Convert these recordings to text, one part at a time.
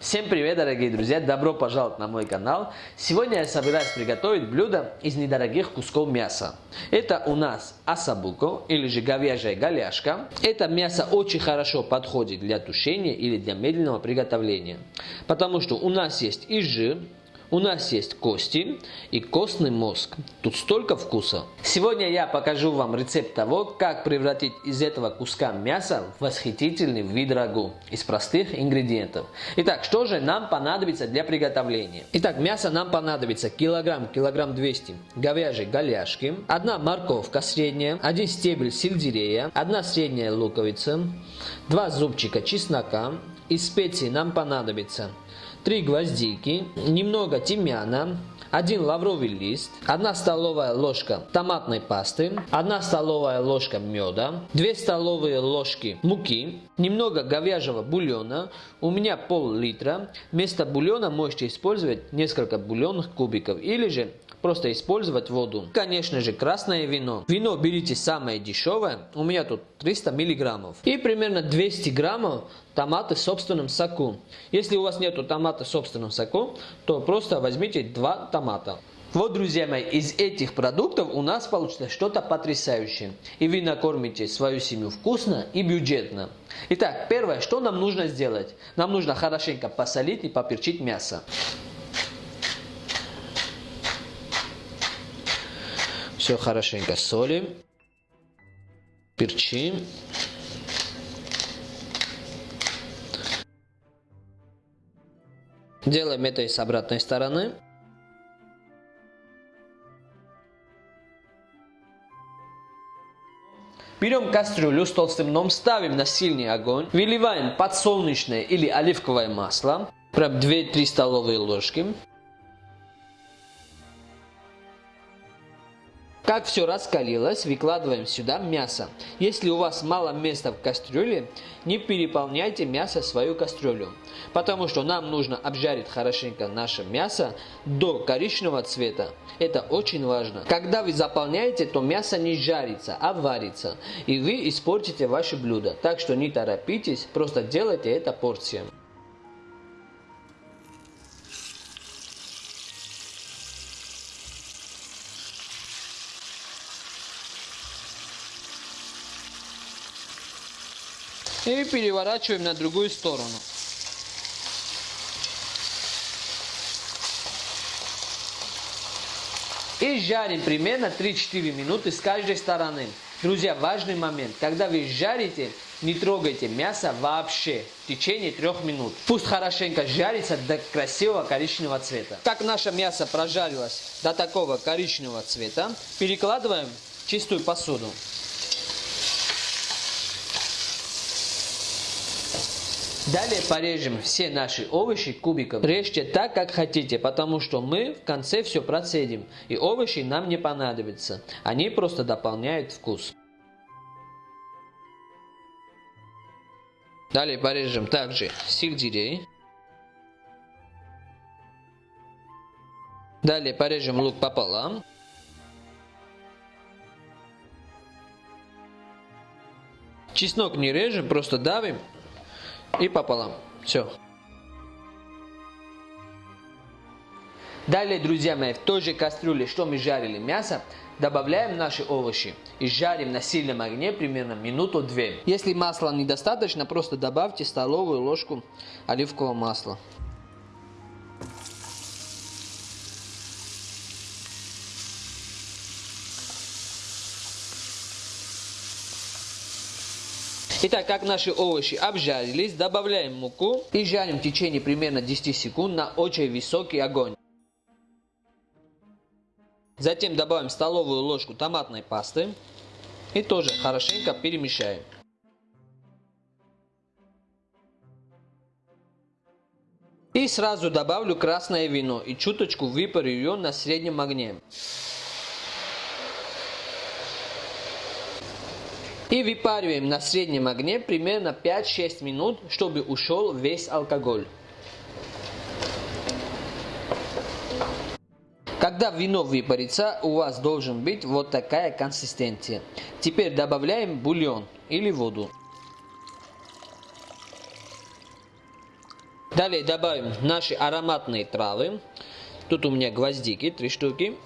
Всем привет, дорогие друзья! Добро пожаловать на мой канал! Сегодня я собираюсь приготовить блюдо из недорогих кусков мяса. Это у нас асабуко, или же говяжья голяшка. Это мясо очень хорошо подходит для тушения или для медленного приготовления. Потому что у нас есть и жир, у нас есть кости и костный мозг. Тут столько вкуса. Сегодня я покажу вам рецепт того, как превратить из этого куска мяса в восхитительный вид рагу из простых ингредиентов. Итак, что же нам понадобится для приготовления? Итак, мясо нам понадобится килограмм, килограмм 200 говяжьей голяшки, одна морковка средняя, один стебель сельдерея, одна средняя луковица, два зубчика чеснока, из специй нам понадобится 3 гвоздики, немного тимьяна, 1 лавровый лист, 1 столовая ложка томатной пасты, 1 столовая ложка меда, 2 столовые ложки муки, немного говяжьего бульона, у меня пол-литра. Вместо бульона можете использовать несколько бульонных кубиков или же просто использовать воду. Конечно же, красное вино. Вино берите самое дешевое, у меня тут 300 миллиграммов. И примерно 200 граммов томаты в собственном соку. Если у вас нету томата в собственном соку, то просто возьмите два томата. Вот, друзья мои, из этих продуктов у нас получится что-то потрясающее. И вы накормите свою семью вкусно и бюджетно. Итак, первое, что нам нужно сделать? Нам нужно хорошенько посолить и поперчить мясо. Все хорошенько солим, перчим. Делаем это и с обратной стороны. Берем кастрюлю с толстым дном, ставим на сильный огонь, выливаем подсолнечное или оливковое масло, прям 2-3 столовые ложки. Как все раскалилось, выкладываем сюда мясо. Если у вас мало места в кастрюле, не переполняйте мясо в свою кастрюлю. Потому что нам нужно обжарить хорошенько наше мясо до коричневого цвета. Это очень важно. Когда вы заполняете, то мясо не жарится, а варится. И вы испортите ваше блюдо. Так что не торопитесь, просто делайте это порциями. И переворачиваем на другую сторону. И жарим примерно 3-4 минуты с каждой стороны. Друзья, важный момент. Когда вы жарите, не трогайте мясо вообще в течение 3 минут. Пусть хорошенько жарится до красивого коричневого цвета. Как наше мясо прожарилось до такого коричневого цвета, перекладываем в чистую посуду. Далее порежем все наши овощи кубиком. Режьте так, как хотите, потому что мы в конце все процедим. И овощи нам не понадобятся. Они просто дополняют вкус. Далее порежем также сельдерей. Далее порежем лук пополам. Чеснок не режем, просто давим и пополам. Все. Далее, друзья мои, в той же кастрюле, что мы жарили мясо, добавляем наши овощи и жарим на сильном огне примерно минуту-две. Если масла недостаточно, просто добавьте столовую ложку оливкового масла. Итак, как наши овощи обжарились, добавляем муку и жарим в течение примерно 10 секунд на очень высокий огонь. Затем добавим столовую ложку томатной пасты и тоже хорошенько перемешаем. И сразу добавлю красное вино и чуточку выпарю ее на среднем огне. И выпариваем на среднем огне примерно 5-6 минут, чтобы ушел весь алкоголь. Когда вино выпарится, у вас должен быть вот такая консистенция. Теперь добавляем бульон или воду. Далее добавим наши ароматные травы. Тут у меня гвоздики, три штуки.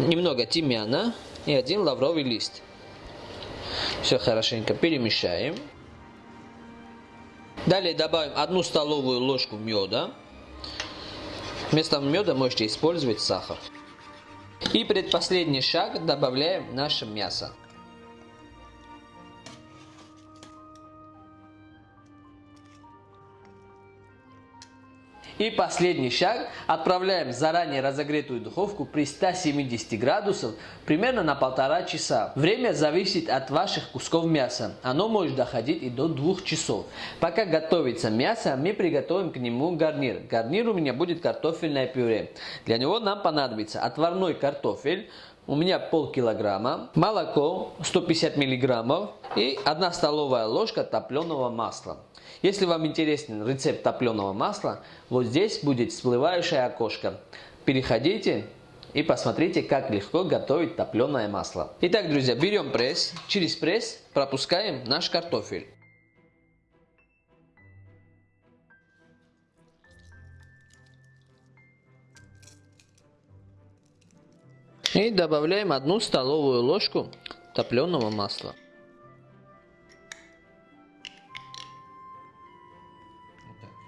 Немного тимьяна и один лавровый лист. Все хорошенько перемешаем. Далее добавим одну столовую ложку меда. Вместо меда можете использовать сахар. И предпоследний шаг добавляем наше мясо. И последний шаг. Отправляем заранее разогретую духовку при 170 градусах примерно на полтора часа. Время зависит от ваших кусков мяса. Оно может доходить и до двух часов. Пока готовится мясо, мы приготовим к нему гарнир. Гарнир у меня будет картофельное пюре. Для него нам понадобится отварной картофель, у меня полкилограмма, молоко 150 миллиграммов и 1 столовая ложка топленого масла. Если вам интересен рецепт топленого масла, вот здесь будет всплывающее окошко. Переходите и посмотрите, как легко готовить топленое масло. Итак, друзья, берем пресс, через пресс пропускаем наш картофель. И добавляем одну столовую ложку топленого масла.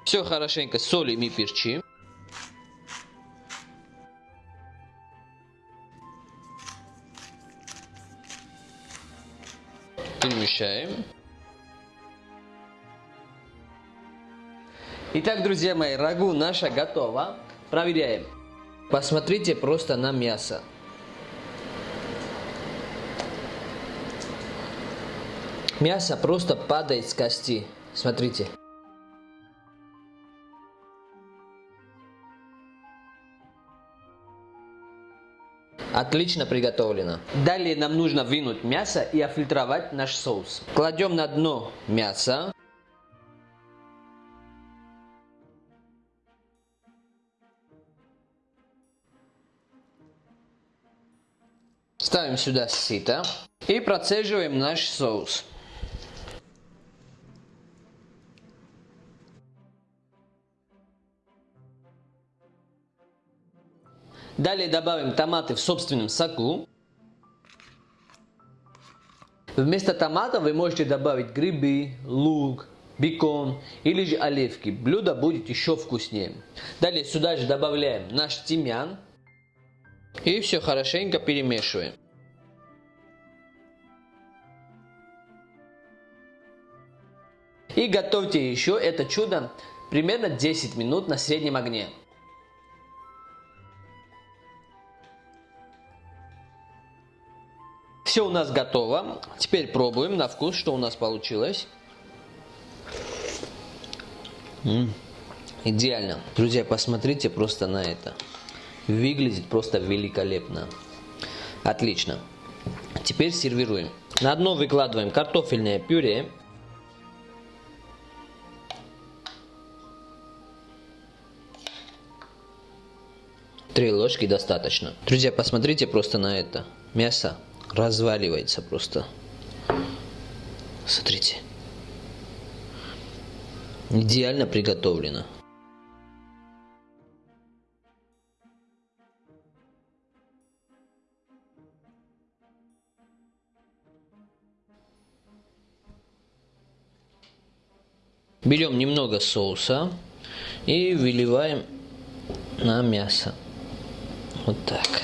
Все хорошенько солим и перчим. Перемещаем. Итак, друзья мои, рагу наша готова. Проверяем. Посмотрите просто на мясо. Мясо просто падает с кости. Смотрите. Отлично приготовлено. Далее нам нужно вынуть мясо и офильтровать наш соус. Кладем на дно мясо. Ставим сюда сито и процеживаем наш соус. Далее добавим томаты в собственном соку. Вместо томата вы можете добавить грибы, лук, бекон или же оливки. Блюдо будет еще вкуснее. Далее сюда же добавляем наш тимьян. И все хорошенько перемешиваем. И готовьте еще это чудо примерно 10 минут на среднем огне. Все у нас готово. Теперь пробуем на вкус, что у нас получилось. М -м, идеально. Друзья, посмотрите просто на это. Выглядит просто великолепно. Отлично. Теперь сервируем. На дно выкладываем картофельное пюре. Три ложки достаточно. Друзья, посмотрите просто на это. Мясо разваливается просто. Смотрите. Идеально приготовлено. Берем немного соуса и выливаем на мясо. Вот так.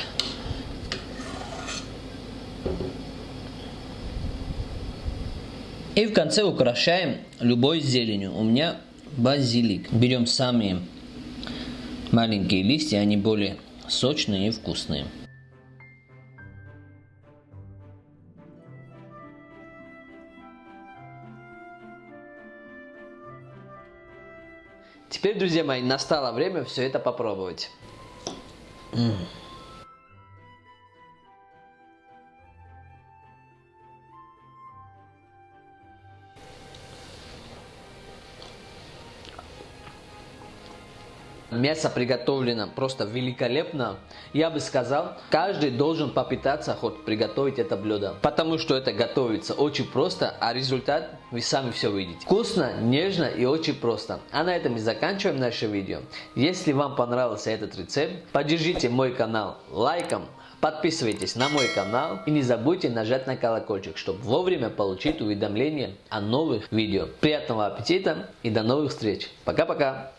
И в конце украшаем любой зеленью. У меня базилик. Берем самые маленькие листья, они более сочные и вкусные. Теперь, друзья мои, настало время все это попробовать. М Мясо приготовлено просто великолепно. Я бы сказал, каждый должен попытаться хоть приготовить это блюдо. Потому что это готовится очень просто, а результат вы сами все увидите. Вкусно, нежно и очень просто. А на этом мы заканчиваем наше видео. Если вам понравился этот рецепт, поддержите мой канал лайком, Подписывайтесь на мой канал и не забудьте нажать на колокольчик, чтобы вовремя получить уведомления о новых видео. Приятного аппетита и до новых встреч. Пока-пока.